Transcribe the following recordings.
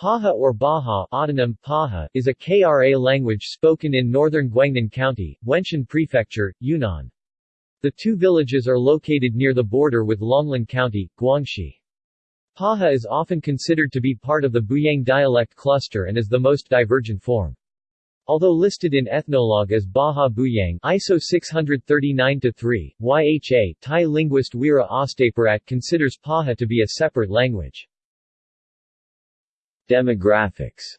Paha or Baha autonym, Paha, is a Kra language spoken in northern Guangnan County, Wenshan Prefecture, Yunnan. The two villages are located near the border with Longlin County, Guangxi. Paha is often considered to be part of the Buyang dialect cluster and is the most divergent form. Although listed in Ethnologue as Baha Buyang ISO 639-3, YHA, Thai linguist Weera Ostapirat considers Paha to be a separate language. Demographics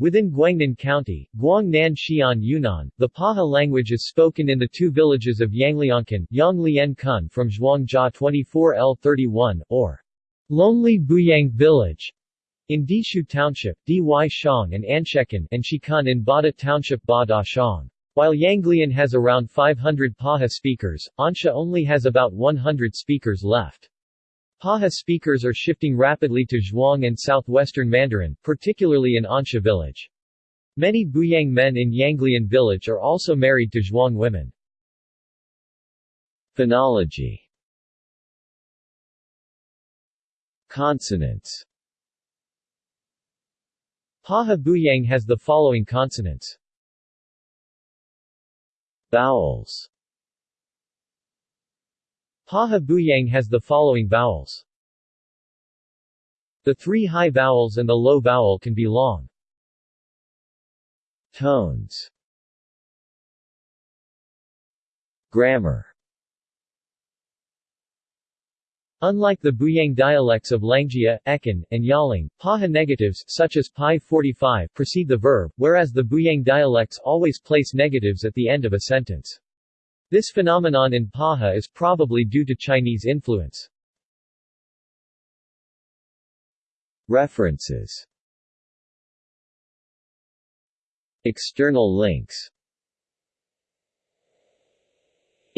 Within Guangnan County, Guangnan Xi'an Yunnan, the Paha language is spoken in the two villages of Yangliankan Yang Kun from Zhuangjia 24L31, or Lonely Buyang Village, in Dishu Township, Dy Shang and Anshekan and Shikun in Bada Township Bada Shang. While Yanglian has around 500 Paha speakers, Ansha only has about 100 speakers left. Paha speakers are shifting rapidly to Zhuang and southwestern Mandarin, particularly in Ansha village. Many Buyang men in Yanglian village are also married to Zhuang women. Phonology Consonants Paha Buyang has the following consonants. Vowels Paha Buyang has the following vowels. The three high vowels and the low vowel can be long. Tones Grammar Unlike the Buyang dialects of Langjia, Ekin, and Yaling, Paha negatives such as Pi 45 precede the verb, whereas the Buyang dialects always place negatives at the end of a sentence. This phenomenon in Paha is probably due to Chinese influence. References. External links.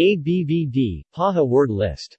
ABVD, Paha word list